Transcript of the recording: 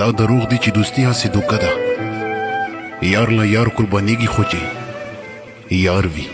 دا دروغ دی چې دوستی هسې دوکه ده یار له یار قربانیږي خو چې یار وي